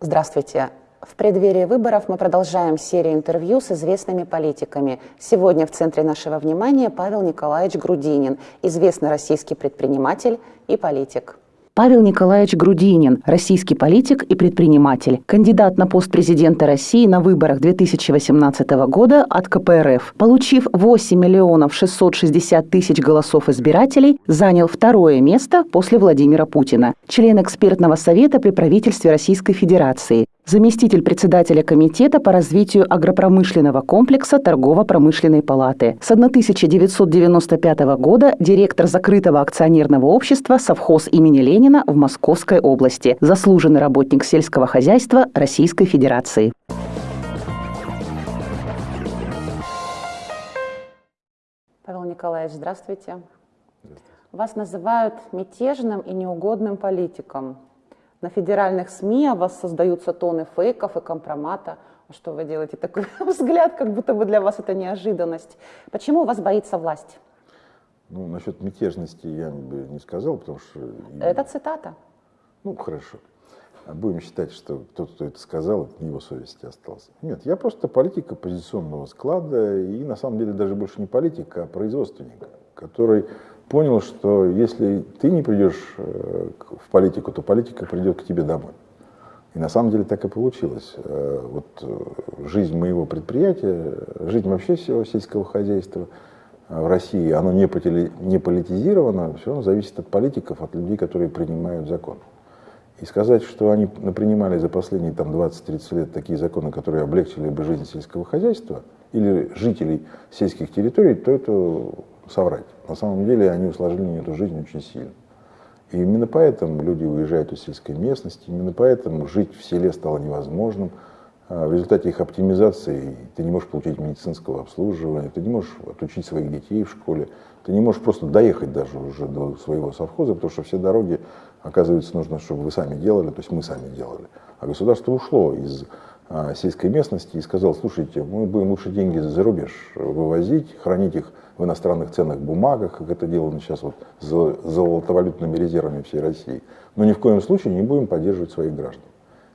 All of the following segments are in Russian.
Здравствуйте. В преддверии выборов мы продолжаем серию интервью с известными политиками. Сегодня в центре нашего внимания Павел Николаевич Грудинин, известный российский предприниматель и политик. Павел Николаевич Грудинин, российский политик и предприниматель, кандидат на пост президента России на выборах 2018 года от КПРФ. Получив 8 миллионов 660 тысяч голосов избирателей, занял второе место после Владимира Путина. Член экспертного совета при правительстве Российской Федерации заместитель председателя Комитета по развитию агропромышленного комплекса Торгово-промышленной палаты. С 1995 года директор закрытого акционерного общества «Совхоз имени Ленина» в Московской области, заслуженный работник сельского хозяйства Российской Федерации. Павел Николаевич, здравствуйте. здравствуйте. Вас называют мятежным и неугодным политиком. На федеральных СМИ о вас создаются тоны фейков и компромата. А что вы делаете? Такой взгляд, как будто бы для вас это неожиданность. Почему вас боится власть? Ну, насчет мятежности я бы не сказал, потому что... Это цитата. Ну, хорошо. А будем считать, что тот, кто это сказал, это не его совести остался. Нет, я просто политик оппозиционного склада, и на самом деле даже больше не политик, а производственник, который понял, что если ты не придешь э, в политику, то политика придет к тебе домой. И на самом деле так и получилось. Э, вот э, жизнь моего предприятия, жизнь вообще всего сельского хозяйства в России, оно не, политизировано, все зависит от политиков, от людей, которые принимают закон. И сказать, что они принимали за последние там, 20-30 лет такие законы, которые облегчили бы жизнь сельского хозяйства или жителей сельских территорий, то это соврать. На самом деле они усложнили эту жизнь очень сильно. И именно поэтому люди уезжают из сельской местности, именно поэтому жить в селе стало невозможным. А в результате их оптимизации ты не можешь получить медицинского обслуживания, ты не можешь отучить своих детей в школе, ты не можешь просто доехать даже уже до своего совхоза, потому что все дороги, оказывается, нужно, чтобы вы сами делали, то есть мы сами делали. А государство ушло из а, сельской местности и сказало, слушайте, мы будем лучше деньги за рубеж вывозить, хранить их в иностранных ценных бумагах, как это делано сейчас вот с золотовалютными резервами всей России. Но ни в коем случае не будем поддерживать своих граждан.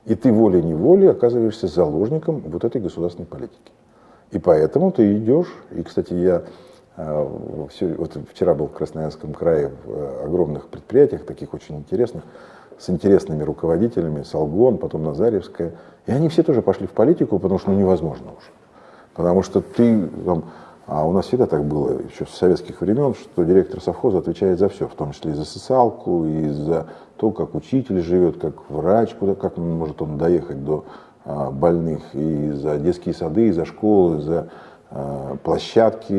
И ты волей-неволей оказываешься заложником вот этой государственной политики. И поэтому ты идешь, и, кстати, я э, все, вот вчера был в Красноярском крае в э, огромных предприятиях, таких очень интересных, с интересными руководителями, Солгон, потом Назаревская, и они все тоже пошли в политику, потому что ну, невозможно уже. Потому что ты там, а у нас всегда так было, еще с советских времен, что директор совхоза отвечает за все, в том числе и за социалку, и за то, как учитель живет, как врач, куда, как может он доехать до а, больных, и за детские сады, и за школы, за а, площадки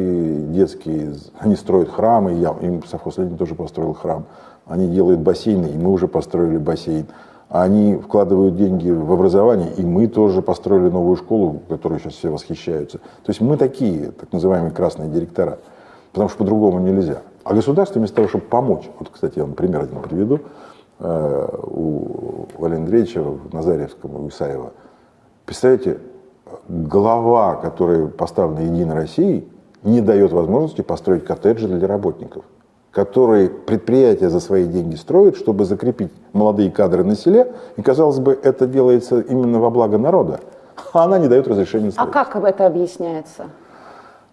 детские. Они строят храмы, я, им совхоз Ленин тоже построил храм. Они делают бассейны, и мы уже построили бассейн они вкладывают деньги в образование, и мы тоже построили новую школу, которой сейчас все восхищаются. То есть мы такие, так называемые красные директора, потому что по-другому нельзя. А государство вместо того, чтобы помочь, вот, кстати, я вам пример один приведу, э, у Валерия Андреевича в Назаревском, у Исаева, представляете, глава, которая поставлена Единой Россией, не дает возможности построить коттеджи для работников которые предприятия за свои деньги строят, чтобы закрепить молодые кадры на селе. И, казалось бы, это делается именно во благо народа, а она не дает разрешения строить. А как это объясняется?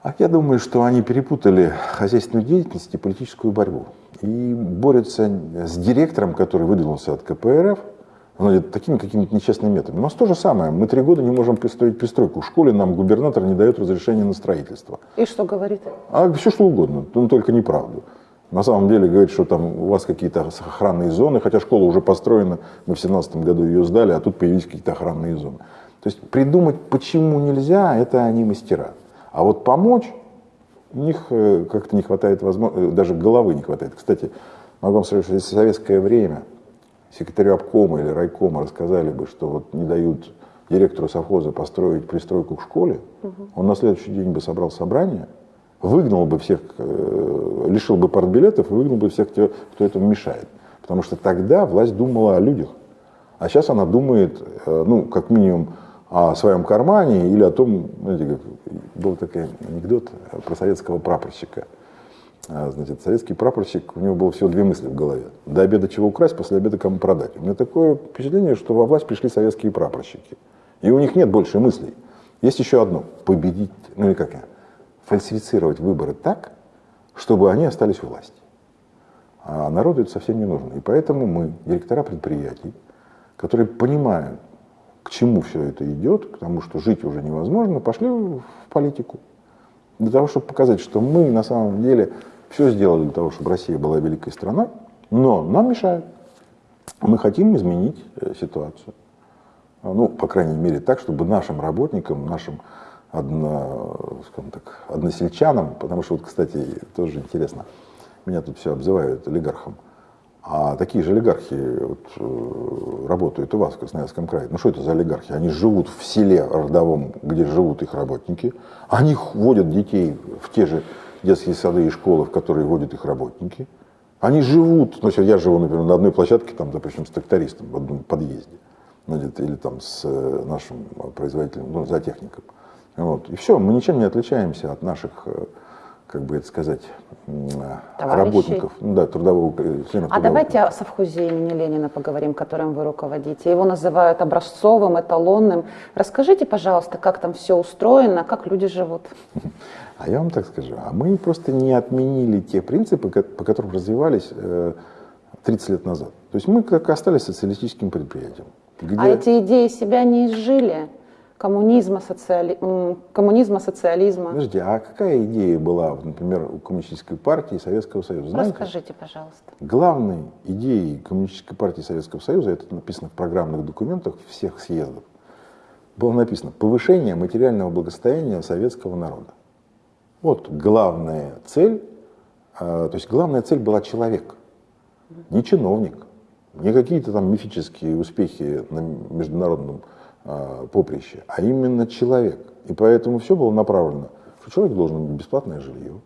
А я думаю, что они перепутали хозяйственную деятельность и политическую борьбу. И борются с директором, который выдвинулся от КПРФ, ну, такими какими-то нечестными методами. У нас то же самое. Мы три года не можем построить пристройку. В школе нам губернатор не дает разрешения на строительство. И что говорит? А все что угодно, но только неправду на самом деле говорит, что там у вас какие-то охранные зоны, хотя школа уже построена, мы в 2017 году ее сдали, а тут появились какие-то охранные зоны. То есть придумать, почему нельзя, это они мастера. А вот помочь, у них э, как-то не хватает возможности, э, даже головы не хватает. Кстати, могу вам сказать, что если в советское время секретарю обкома или райкома рассказали бы, что вот не дают директору совхоза построить пристройку к школе, угу. он на следующий день бы собрал собрание, выгнал бы всех, э, лишил бы партбилетов и выгнал бы всех, кто этому мешает. Потому что тогда власть думала о людях. А сейчас она думает, э, ну, как минимум, о своем кармане или о том, знаете, как, был такой анекдот про советского прапорщика. а, значит, советский прапорщик, у него было всего две мысли в голове. До обеда чего украсть, после обеда кому продать. У меня такое впечатление, что во власть пришли советские прапорщики. И у них нет больше мыслей. Есть еще одно. Победить, ну или как я, фальсифицировать выборы так, чтобы они остались у власти. А народу это совсем не нужно. И поэтому мы, директора предприятий, которые понимают, к чему все это идет, к тому, что жить уже невозможно, пошли в политику. Для того, чтобы показать, что мы на самом деле все сделали для того, чтобы Россия была великой страной, но нам мешают. Мы хотим изменить э, ситуацию. Ну, по крайней мере, так, чтобы нашим работникам, нашим одно, скажем так, односельчанам, потому что, вот, кстати, тоже интересно, меня тут все обзывают олигархом, а такие же олигархи вот, э, работают у вас в Красноярском крае. Ну что это за олигархи? Они живут в селе родовом, где живут их работники. Они водят детей в те же детские сады и школы, в которые водят их работники. Они живут, ну, я живу, например, на одной площадке, там, допустим, с трактористом в одном подъезде. Ну, или там с э, нашим производителем, ну, за техником. Вот. И все, мы ничем не отличаемся от наших э, как бы это сказать, Товарищей. работников, ну, да, трудового, членов А трудового. давайте о совхозе имени Ленина поговорим, которым вы руководите. Его называют образцовым, эталонным. Расскажите, пожалуйста, как там все устроено, как люди живут. А я вам так скажу, а мы просто не отменили те принципы, по которым развивались 30 э, лет назад. То есть мы как остались социалистическим предприятием. Где... А эти идеи себя не изжили? Коммунизма, социали... коммунизма, социализма. Подожди, а какая идея была, например, у Коммунистической партии Советского Союза? Знаете, Расскажите, пожалуйста. Главной идеей Коммунистической партии Советского Союза, это написано в программных документах всех съездов, было написано повышение материального благосостояния советского народа. Вот главная цель, а, то есть главная цель была человек, не чиновник, не какие-то там мифические успехи на международном а, поприще, а именно человек. И поэтому все было направлено, что человек должен иметь бесплатное жилье,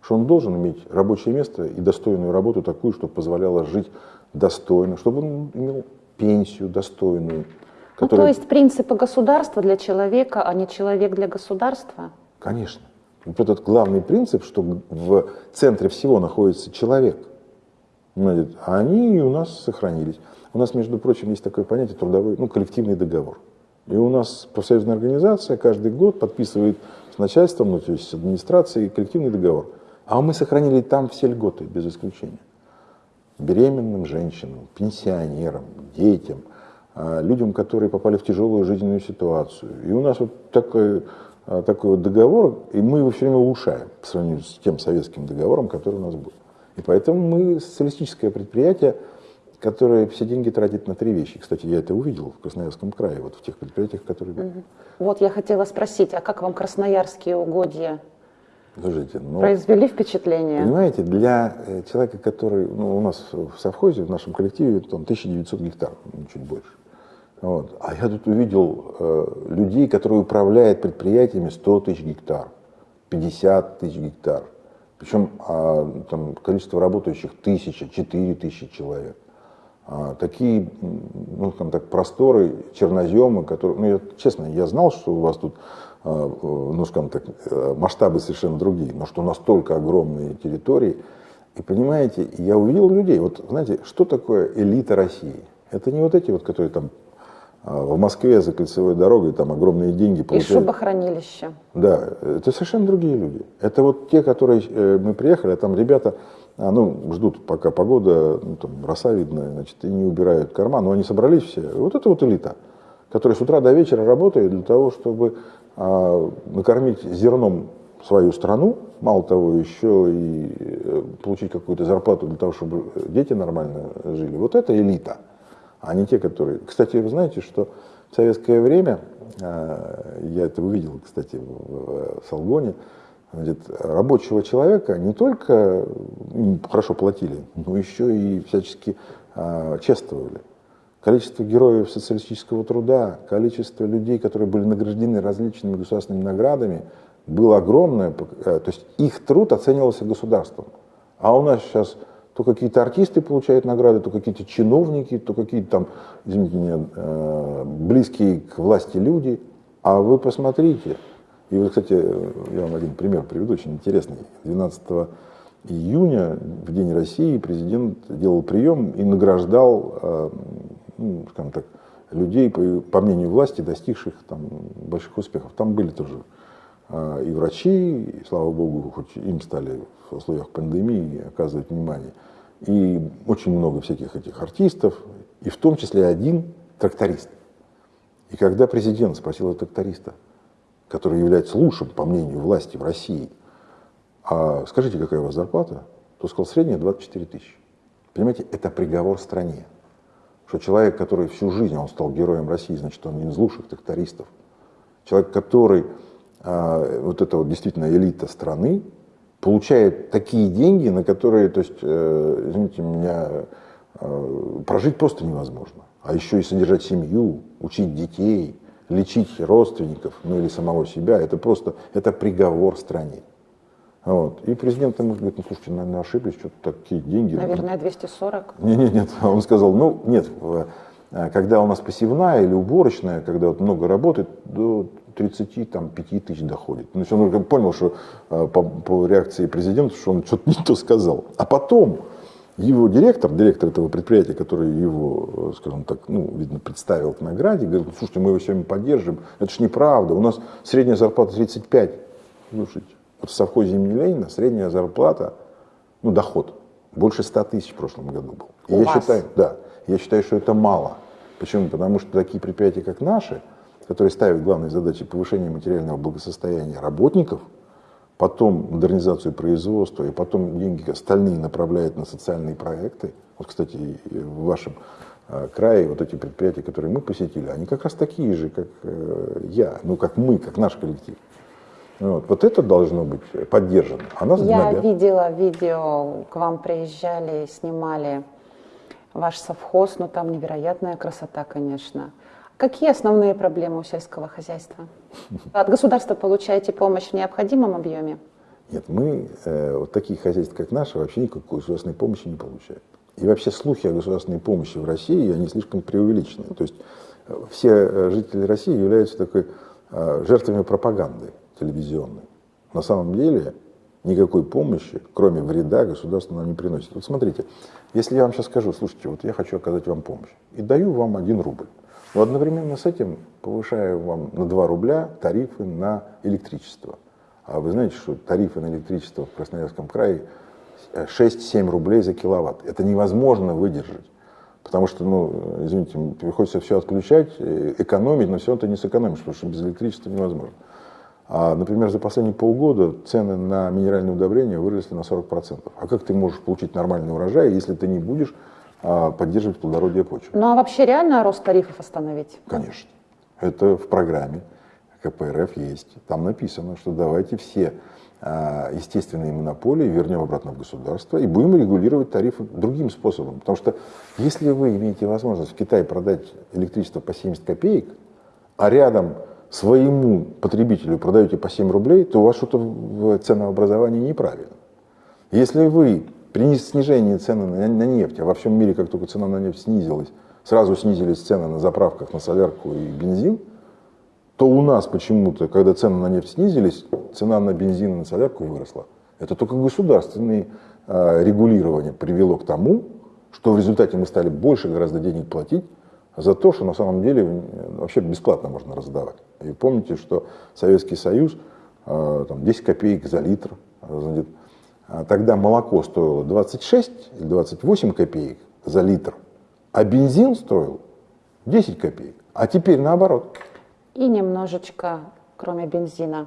что он должен иметь рабочее место и достойную работу такую, чтобы позволяло жить достойно, чтобы он имел пенсию достойную. Которая... Ну, то есть принципы государства для человека, а не человек для государства? Конечно. Вот этот главный принцип, что в центре всего находится человек, а они у нас сохранились. У нас, между прочим, есть такое понятие трудовой, ну, коллективный договор. И у нас профсоюзная организация каждый год подписывает с начальством, ну, то есть с администрацией, коллективный договор. А мы сохранили там все льготы, без исключения. Беременным женщинам, пенсионерам, детям, а, людям, которые попали в тяжелую жизненную ситуацию. И у нас вот такой, а, такой вот договор, и мы его все время улучшаем по сравнению с тем советским договором, который у нас был. И поэтому мы социалистическое предприятие, которая все деньги тратит на три вещи. Кстати, я это увидел в Красноярском крае, вот в тех предприятиях, которые... Угу. Вот я хотела спросить, а как вам красноярские угодья Слушайте, ну, произвели впечатление? Понимаете, для э, человека, который, ну, у нас в совхозе, в нашем коллективе, там 1900 гектар, ну, чуть больше. Вот. А я тут увидел э, людей, которые управляют предприятиями 100 тысяч гектар, 50 тысяч гектар. Причем а, там, количество работающих тысяча, четыре тысячи человек. А, такие, ну, скажем так, просторы, черноземы, которые, ну, я, честно, я знал, что у вас тут, а, ну, скажем так, э, масштабы совершенно другие, но что настолько огромные территории, и понимаете, я увидел людей, вот знаете, что такое элита России? Это не вот эти вот, которые там в Москве за кольцевой дорогой там огромные деньги получают. И шубохранилище. Да, это совершенно другие люди. Это вот те, которые э, мы приехали, а там ребята а, ну, ждут, пока погода, ну, там, роса видно, значит, и не убирают карман, но они собрались все. Вот это вот элита, которая с утра до вечера работает для того, чтобы а, накормить зерном свою страну, мало того, еще и э, получить какую-то зарплату для того, чтобы дети нормально жили. Вот это элита, а не те, которые... Кстати, вы знаете, что в советское время, а, я это увидел, кстати, в Салгоне, Значит, рабочего человека не только хорошо платили, но еще и всячески э, чествовали. Количество героев социалистического труда, количество людей, которые были награждены различными государственными наградами, было огромное. Э, то есть их труд оценивался государством. А у нас сейчас то какие-то артисты получают награды, то какие-то чиновники, то какие-то там, извините меня, э, близкие к власти люди. А вы посмотрите, и вот, кстати, я вам один пример приведу, очень интересный. 12 июня, в День России, президент делал прием и награждал, э, ну, скажем так, людей, по, по мнению власти, достигших там, больших успехов. Там были тоже и врачи, и, слава богу, хоть им стали в условиях пандемии оказывать внимание, и очень много всяких этих артистов, и в том числе один тракторист. И когда президент спросил этого тракториста, который является лучшим, по мнению власти в России, а скажите, какая у вас зарплата, то сказал, средняя 24 тысячи. Понимаете, это приговор стране. Что человек, который всю жизнь, он стал героем России, значит, он один из лучших трактористов. Человек, который, а, вот это вот действительно элита страны, получает такие деньги, на которые, то есть, э, извините меня, э, прожить просто невозможно. А еще и содержать семью, учить детей, лечить родственников, ну или самого себя, это просто, это приговор стране. Вот. И президент ему говорит, ну слушайте, наверное, ошиблись, что-то такие деньги. Наверное, 240. Нет, нет, нет. Он сказал, ну нет, э, когда у нас посевная или уборочная, когда вот много работает, до 30 там, 5 тысяч доходит. Есть он понял, что э, по, по реакции президента, что он что-то не то сказал. А потом его директор, директор этого предприятия, который его, э, скажем так, ну, видно, представил к награде, говорит, слушайте, мы его сегодня поддержим. Это ж неправда, у нас средняя зарплата 35. Слушайте. Вот в совхозе имени Ленина средняя зарплата, ну, доход, больше 100 тысяч в прошлом году был. И У я вас? считаю, да, я считаю, что это мало. Почему? Потому что такие предприятия, как наши, которые ставят главной задачей повышения материального благосостояния работников, потом модернизацию производства, и потом деньги остальные направляют на социальные проекты. Вот, кстати, в вашем э, крае вот эти предприятия, которые мы посетили, они как раз такие же, как э, я, ну, как мы, как наш коллектив. Вот, вот это должно быть поддержано. А нас Я гнобят. видела видео, к вам приезжали, снимали ваш совхоз, ну там невероятная красота, конечно. Какие основные проблемы у сельского хозяйства? От государства получаете помощь в необходимом объеме? Нет, мы, э, вот такие хозяйства, как наши, вообще никакой государственной помощи не получают. И вообще слухи о государственной помощи в России, они слишком преувеличены. То есть э, все э, жители России являются такой э, жертвами пропаганды телевизионной. На самом деле никакой помощи, кроме вреда, государство нам не приносит. Вот смотрите, если я вам сейчас скажу, слушайте, вот я хочу оказать вам помощь, и даю вам один рубль, но одновременно с этим повышаю вам на 2 рубля тарифы на электричество. А вы знаете, что тарифы на электричество в Красноярском крае 6-7 рублей за киловатт. Это невозможно выдержать. Потому что, ну, извините, приходится все отключать, э, экономить, но все ты не сэкономишь, потому что без электричества невозможно. А, например, за последние полгода цены на минеральные удобрения выросли на 40%. А как ты можешь получить нормальный урожай, если ты не будешь поддерживать плодородие почвы? Ну а вообще реально рост тарифов остановить? Конечно. Это в программе КПРФ есть. Там написано, что давайте все а, естественные монополии вернем обратно в государство и будем регулировать тарифы другим способом. Потому что если вы имеете возможность в Китае продать электричество по 70 копеек, а рядом своему потребителю продаете по 7 рублей, то у вас что-то в ценообразовании неправильно. Если вы при снижении цены на, на нефть, а во всем мире, как только цена на нефть снизилась, сразу снизились цены на заправках на солярку и бензин, то у нас почему-то, когда цены на нефть снизились, цена на бензин и на солярку выросла. Это только государственное э, регулирование привело к тому, что в результате мы стали больше гораздо денег платить за то, что на самом деле вообще бесплатно можно раздавать. И помните, что Советский Союз, э, там, 10 копеек за литр, значит, а тогда молоко стоило 26 или 28 копеек за литр, а бензин стоил 10 копеек. А теперь наоборот. И немножечко, кроме бензина.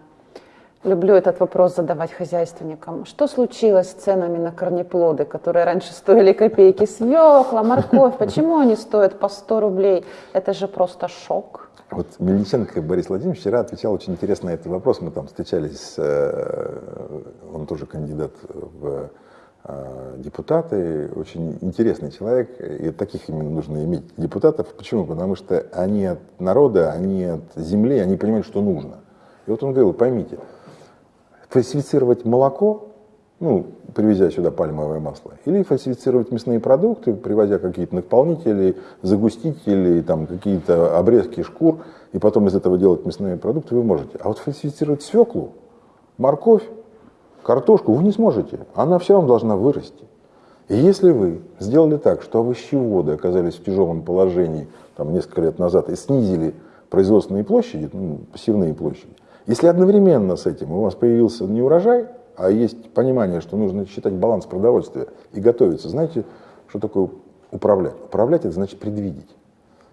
Люблю этот вопрос задавать хозяйственникам. Что случилось с ценами на корнеплоды, которые раньше стоили копейки? Свекла, морковь, почему они стоят по 100 рублей? Это же просто шок. Вот Мельниченко Борис Владимирович вчера отвечал очень интересно на этот вопрос. Мы там встречались, э, он тоже кандидат в э, депутаты, очень интересный человек, и таких именно нужно иметь депутатов. Почему? Потому что они от народа, они от земли, они понимают, что нужно. И вот он говорил, поймите, фальсифицировать молоко, ну, привезя сюда пальмовое масло, или фальсифицировать мясные продукты, привозя какие-то наполнители, загустители, там какие-то обрезки шкур, и потом из этого делать мясные продукты вы можете. А вот фальсифицировать свеклу, морковь, картошку вы не сможете, она все равно должна вырасти. И если вы сделали так, что овощеводы оказались в тяжелом положении там, несколько лет назад и снизили производственные площади, ну, пассивные площади, если одновременно с этим у вас появился не урожай, а есть понимание, что нужно считать баланс продовольствия и готовиться, знаете, что такое управлять? Управлять это значит предвидеть.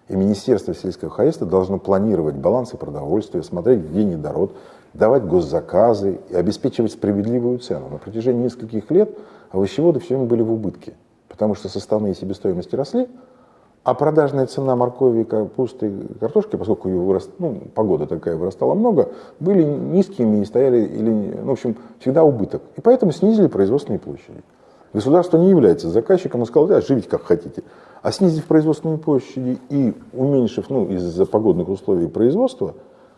И Министерство сельского хозяйства должно планировать балансы продовольствия, смотреть, где недород, давать госзаказы и обеспечивать справедливую цену. На протяжении нескольких лет овощеводы все время были в убытке, потому что составные себестоимости росли, а продажная цена моркови, капусты, картошки, поскольку ее вырос, ну, погода такая вырастала много, были низкими и стояли, или, ну, в общем, всегда убыток. И поэтому снизили производственные площади. Государство не является заказчиком, он сказал, да, живите как хотите. А снизив производственные площади и уменьшив, ну, из-за погодных условий производства,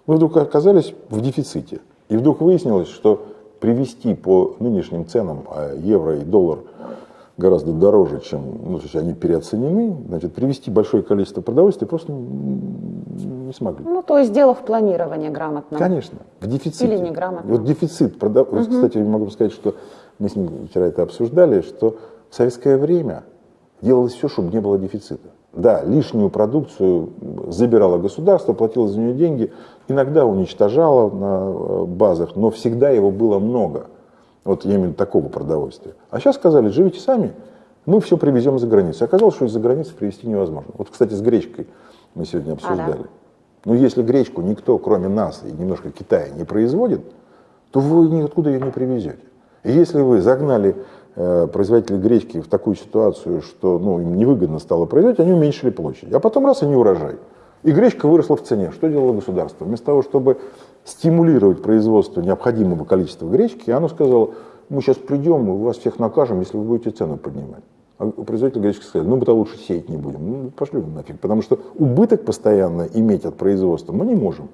мы вдруг оказались в дефиците. И вдруг выяснилось, что привести по нынешним ценам, а евро и доллар гораздо дороже, чем, ну, то есть они переоценены, значит, привести большое количество продовольствия просто не смогли. Ну, то есть дело в планировании грамотно. Конечно, в дефиците. Или неграмотно. Вот дефицит, продав... угу. кстати, я могу сказать, что мы с ним вчера это обсуждали, что в советское время делалось все, чтобы не было дефицита. Да, лишнюю продукцию забирало государство, платило за нее деньги, иногда уничтожало на э, базах, но всегда его было много. Вот я имею такого продовольствия. А сейчас сказали, живите сами, мы все привезем за границу. Оказалось, что из-за границы привезти невозможно. Вот, кстати, с гречкой мы сегодня обсуждали. А, да. Но если гречку никто, кроме нас и немножко Китая, не производит, то вы никуда ее не привезете. И если вы загнали э, производителей гречки в такую ситуацию, что ну, им невыгодно стало производить, они уменьшили площадь. А потом раз и не урожай. И гречка выросла в цене. Что делало государство? Вместо того, чтобы стимулировать производство необходимого количества гречки, оно сказало, мы сейчас придем, мы вас всех накажем, если вы будете цену поднимать. А производитель гречки сказали, ну мы-то лучше сеять не будем. Ну пошли вы нафиг, потому что убыток постоянно иметь от производства мы не можем.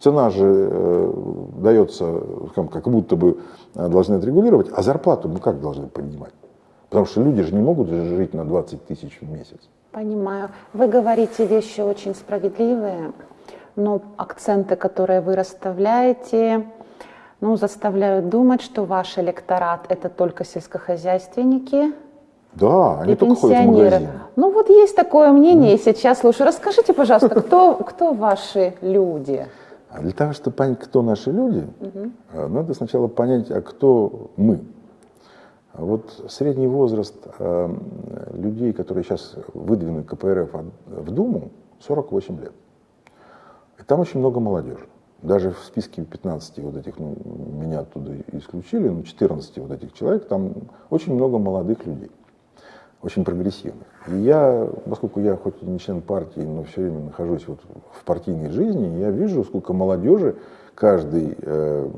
Цена же э, дается, как будто бы э, должны отрегулировать, а зарплату мы как должны поднимать? Потому что люди же не могут жить на 20 тысяч в месяц. Понимаю. Вы говорите вещи очень справедливые, но акценты, которые вы расставляете, ну, заставляют думать, что ваш электорат – это только сельскохозяйственники, да, они и только ходят в магазин. Ну вот есть такое мнение, mm. сейчас слушаю. Расскажите, пожалуйста, кто, кто ваши люди? А для того, чтобы понять, кто наши люди, надо сначала понять, а кто мы. Вот средний возраст э, людей, которые сейчас выдвинут КПРФ в Думу, 48 лет. И там очень много молодежи. Даже в списке 15 вот этих, ну, меня оттуда исключили, ну, 14 вот этих человек, там очень много молодых людей очень прогрессивных. И я, поскольку я хоть и не член партии, но все время нахожусь вот в партийной жизни, я вижу, сколько молодежи каждый э,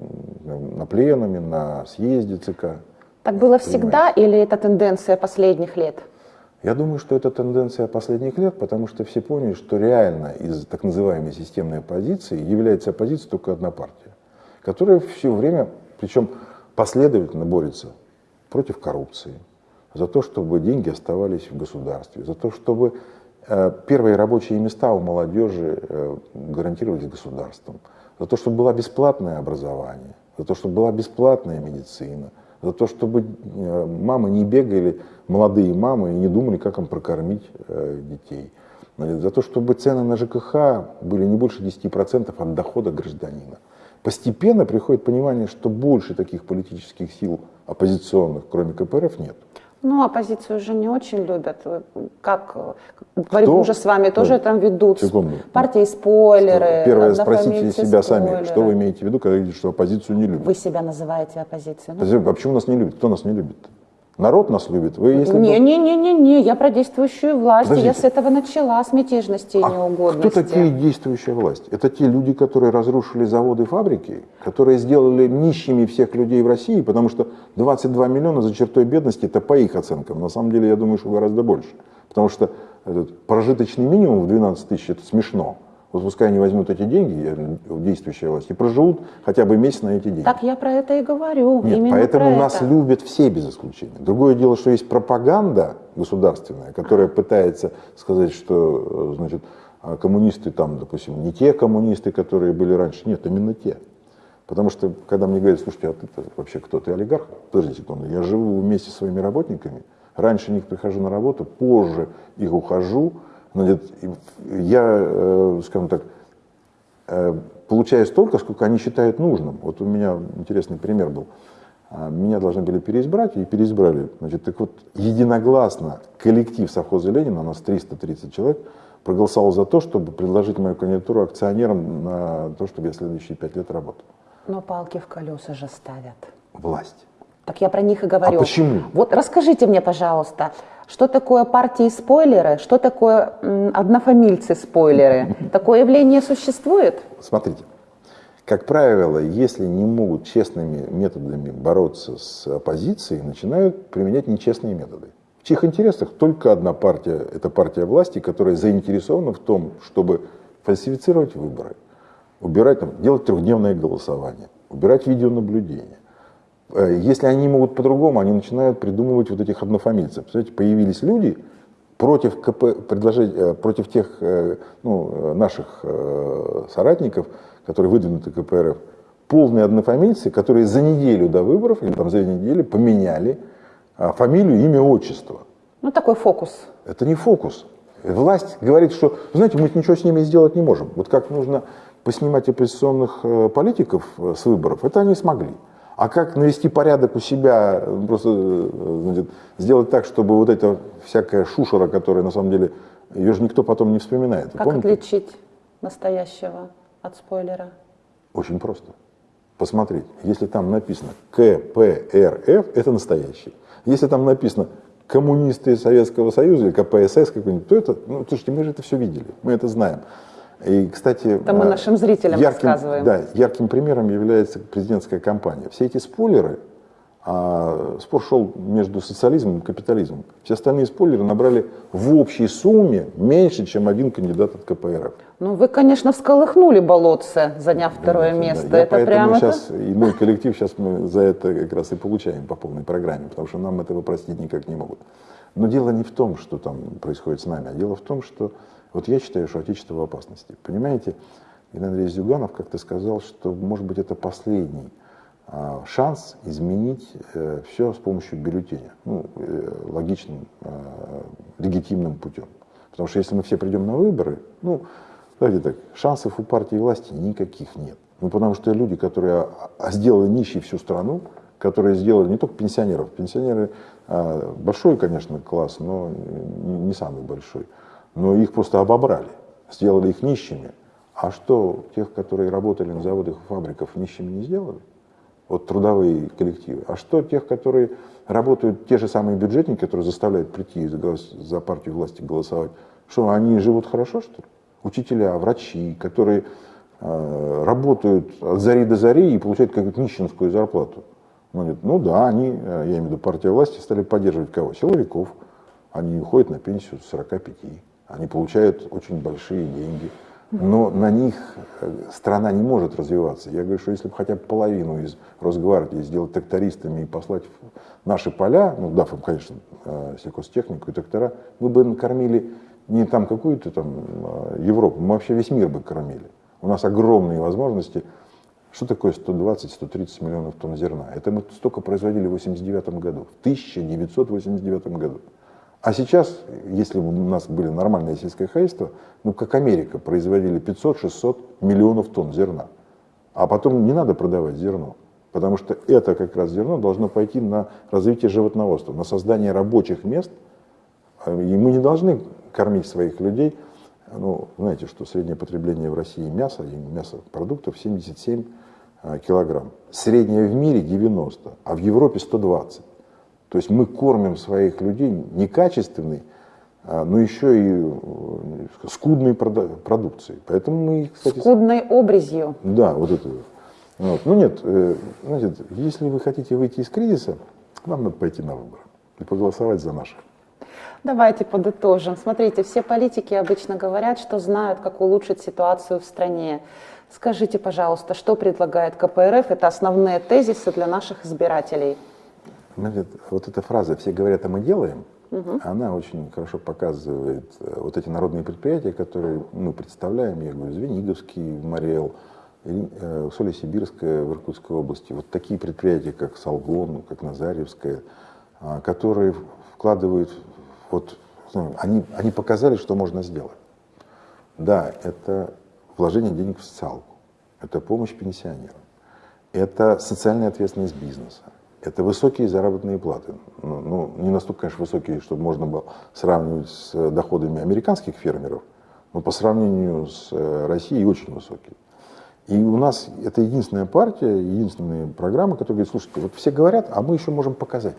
на пленуме, на съезде ЦК. Так было всегда или это тенденция последних лет? Я думаю, что это тенденция последних лет, потому что все поняли, что реально из так называемой системной оппозиции является оппозиция только одна партия, которая все время, причем последовательно борется против коррупции, за то, чтобы деньги оставались в государстве, за то, чтобы э, первые рабочие места у молодежи э, гарантировались государством, за то, чтобы было бесплатное образование, за то, чтобы была бесплатная медицина, за то, чтобы э, мамы не бегали, молодые мамы, и не думали, как им прокормить детей, за то, чтобы цены на ЖКХ были не больше 10% от дохода гражданина. Постепенно приходит понимание, что больше таких политических сил оппозиционных, кроме КПРФ, нет. Ну, оппозицию же не очень любят. Как борьбу уже с вами тоже там ведут. Секунду. Партии спойлеры. Первое, спросите себя сами, что вы имеете в виду, когда говорите, что оппозицию не любят. Вы себя называете оппозицией. Ну? А почему нас не любят? Кто нас не любит? Народ нас любит. Вы, если не, не, не, не, не, я про действующую власть. Подождите. Я с этого начала, с мятежности и а неугодности. Кто такие действующая власть? Это те люди, которые разрушили заводы, фабрики, которые сделали нищими всех людей в России, потому что 22 миллиона за чертой бедности, это по их оценкам. На самом деле, я думаю, что гораздо больше. Потому что этот прожиточный минимум в 12 тысяч, это смешно. Вот пускай они возьмут эти деньги, действующая власть, и проживут хотя бы месяц на эти деньги. Так я про это и говорю. Нет, Именно поэтому нас это. любят все без исключения. Другое дело, что есть пропаганда государственная, которая пытается сказать, что значит, а коммунисты там, допустим, не те коммунисты, которые были раньше. Нет, именно те. Потому что, когда мне говорят, слушайте, а ты вообще кто? Ты олигарх? Подожди секунду, я живу вместе со своими работниками, раньше них прихожу на работу, позже их ухожу. Я, э, скажем так, э, получаю столько, сколько они считают нужным. Вот у меня интересный пример был. А, меня должны были переизбрать, и переизбрали. Значит, так вот, единогласно коллектив совхоза Ленина, у нас 330 человек, проголосовал за то, чтобы предложить мою кандидатуру акционерам на то, чтобы я следующие пять лет работал. Но палки в колеса же ставят. Власть. Так я про них и говорю. А почему? Вот расскажите мне, пожалуйста, что такое партии-спойлеры, что такое однофамильцы-спойлеры? Такое явление существует? Смотрите, как правило, если не могут честными методами бороться с оппозицией, начинают применять нечестные методы. В чьих интересах только одна партия, это партия власти, которая заинтересована в том, чтобы фальсифицировать выборы, убирать, там, делать трехдневное голосование, убирать видеонаблюдение. Э, если они могут по-другому, они начинают придумывать вот этих однофамильцев. Представляете, появились люди против, КП, предложить, э, против тех э, ну, наших соратников, которые выдвинуты КПРФ, полные однофамильцы, которые за неделю до выборов, или там за две недели, поменяли а, фамилию, имя, отчество. Ну, такой фокус. Это не фокус. Власть говорит, что, знаете, мы ничего с ними сделать не можем. Вот как нужно поснимать оппозиционных политиков с выборов, это они смогли. А как навести порядок у себя, просто э, значит, сделать так, чтобы вот эта всякая шушера, которая на самом деле, ее же никто потом не вспоминает. Как помните? отличить настоящего от спойлера? Очень просто. Посмотреть, если там написано КПРФ, это настоящий. Если там написано коммунисты Советского Союза или КПСС какой-нибудь, то это, ну, слушайте, мы же это все видели, мы это знаем. И, кстати, это мы а, нашим зрителям ярким, рассказываем. Да, ярким примером является президентская кампания. Все эти спойлеры, а, спор шел между социализмом и капитализмом. Все остальные спойлеры набрали в общей сумме меньше, чем один кандидат от КПРФ. Ну, вы, конечно, всколыхнули болотце, заняв второе да, место. Да. Я это поэтому прямо сейчас, это... и мой коллектив сейчас мы за это как раз и получаем по полной программе, потому что нам этого простить никак не могут. Но дело не в том, что там происходит с нами, а дело в том, что вот я считаю, что Отечество в опасности. Понимаете, Илья Андреевич Зюганов как-то сказал, что, может быть, это последний а, шанс изменить э, все с помощью бюллетеня, ну, э, логичным, э, легитимным путем. Потому что если мы все придем на выборы, ну, давайте так, шансов у партии власти никаких нет. Ну, потому что люди, которые а, сделали нищей всю страну, которые сделали не только пенсионеров, пенсионеры а, большой, конечно, класс, но не самый большой, но их просто обобрали, сделали их нищими. А что тех, которые работали на заводах и фабриках, нищими не сделали? Вот трудовые коллективы. А что тех, которые работают, те же самые бюджетники, которые заставляют прийти за, партию власти голосовать, что они живут хорошо, что ли? Учителя, врачи, которые э, работают от зари до зари и получают какую-то нищенскую зарплату. Ну, ну да, они, э, я имею в виду партия власти, стали поддерживать кого? Силовиков. Они уходят на пенсию с 45. Они получают очень большие деньги. Но на них э, страна не может развиваться. Я говорю, что если бы хотя бы половину из Росгвардии сделать трактористами и послать в наши поля, ну, дав им, конечно, э, сельхозтехнику и трактора, мы бы накормили не там какую-то там э, Европу, мы вообще весь мир бы кормили. У нас огромные возможности. Что такое 120-130 миллионов тонн зерна? Это мы столько производили в 1989 году, в 1989 году. А сейчас, если бы у нас были нормальные сельское хозяйство, ну как Америка, производили 500-600 миллионов тонн зерна. А потом не надо продавать зерно, потому что это как раз зерно должно пойти на развитие животноводства, на создание рабочих мест. И мы не должны кормить своих людей. Ну, знаете, что среднее потребление в России мяса и мясопродуктов 77 а, килограмм. Среднее в мире 90, а в Европе 120. То есть мы кормим своих людей некачественной, а, но еще и э, скудной продукцией. Поэтому мы, кстати, Скудной обрезью. Да, вот это. Вот. Ну нет, э, значит, если вы хотите выйти из кризиса, вам надо пойти на выборы и проголосовать за наших. Давайте подытожим. Смотрите, все политики обычно говорят, что знают, как улучшить ситуацию в стране. Скажите, пожалуйста, что предлагает КПРФ? Это основные тезисы для наших избирателей. Вот эта фраза «все говорят, а мы делаем», угу. она очень хорошо показывает э, вот эти народные предприятия, которые мы представляем, я говорю, Звениговский, Мариэл, Ри- э, Усолье-Сибирская в Иркутской области, вот такие предприятия, как Салгон, как Назаревская, а, которые вкладывают, вот, ну, они, они показали, что можно сделать. Да, это вложение денег в социалку, это помощь пенсионерам, это социальная ответственность бизнеса, это высокие заработные платы. Ну, ну, не настолько, конечно, высокие, чтобы можно было сравнивать с э, доходами американских фермеров, но по сравнению с э, Россией очень высокие. И у нас это единственная партия, единственная программа, которая говорит, слушайте, вот все говорят, а мы еще можем показать.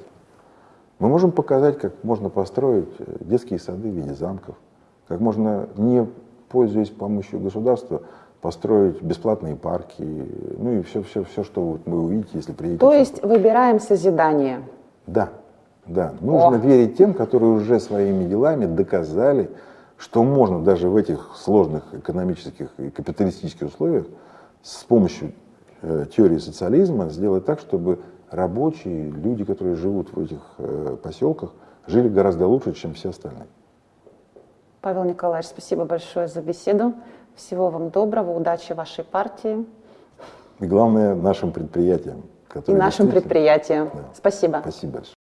Мы можем показать, как можно построить э, детские сады в виде замков, как можно, не пользуясь помощью государства, построить бесплатные парки, ну и все, все, все, что вот вы увидите, если приедете. То есть выбираем созидание. да, да. Нужно О. верить тем, которые уже своими делами доказали, что можно даже в этих сложных экономических и капиталистических условиях с помощью э, теории социализма сделать так, чтобы рабочие, люди, которые живут в этих э, поселках, жили гораздо лучше, чем все остальные. Павел Николаевич, спасибо большое за беседу. Всего вам доброго, удачи вашей партии И главное, нашим предприятиям, и нашим действительно- предприятиям. Да. Спасибо. Спасибо большое.